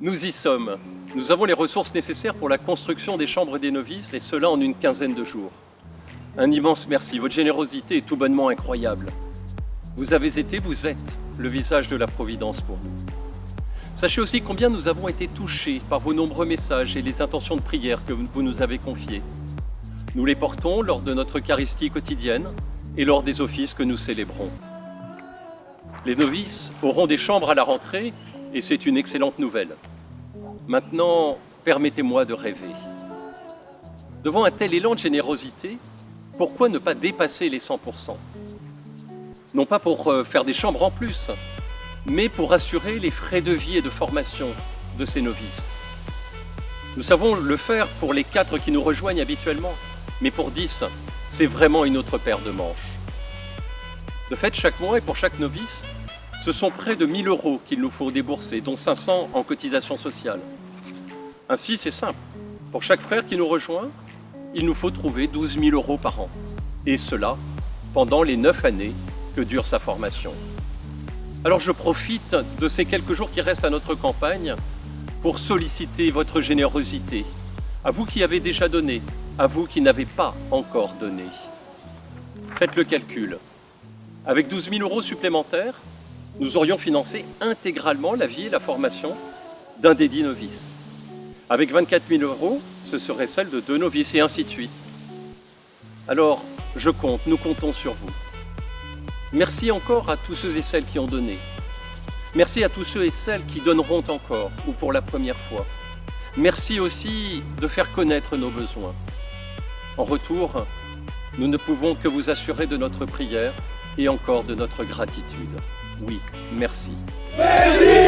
Nous y sommes. Nous avons les ressources nécessaires pour la construction des chambres des novices, et cela en une quinzaine de jours. Un immense merci, votre générosité est tout bonnement incroyable. Vous avez été, vous êtes, le visage de la Providence pour nous. Sachez aussi combien nous avons été touchés par vos nombreux messages et les intentions de prière que vous nous avez confiées. Nous les portons lors de notre Eucharistie quotidienne et lors des offices que nous célébrons. Les novices auront des chambres à la rentrée et c'est une excellente nouvelle. Maintenant, permettez-moi de rêver. Devant un tel élan de générosité, pourquoi ne pas dépasser les 100% Non pas pour euh, faire des chambres en plus, mais pour assurer les frais de vie et de formation de ces novices. Nous savons le faire pour les quatre qui nous rejoignent habituellement, mais pour 10, c'est vraiment une autre paire de manches. De fait, chaque mois et pour chaque novice, ce sont près de 1000 euros qu'il nous faut débourser, dont 500 en cotisation sociale. Ainsi, c'est simple. Pour chaque frère qui nous rejoint, il nous faut trouver 12 000 euros par an. Et cela pendant les 9 années que dure sa formation. Alors je profite de ces quelques jours qui restent à notre campagne pour solliciter votre générosité. À vous qui avez déjà donné, à vous qui n'avez pas encore donné. Faites le calcul. Avec 12 000 euros supplémentaires, nous aurions financé intégralement la vie et la formation d'un des dix novices. Avec 24 000 euros, ce serait celle de deux novices et ainsi de suite. Alors, je compte, nous comptons sur vous. Merci encore à tous ceux et celles qui ont donné. Merci à tous ceux et celles qui donneront encore, ou pour la première fois. Merci aussi de faire connaître nos besoins. En retour, nous ne pouvons que vous assurer de notre prière et encore de notre gratitude. Oui, merci. Merci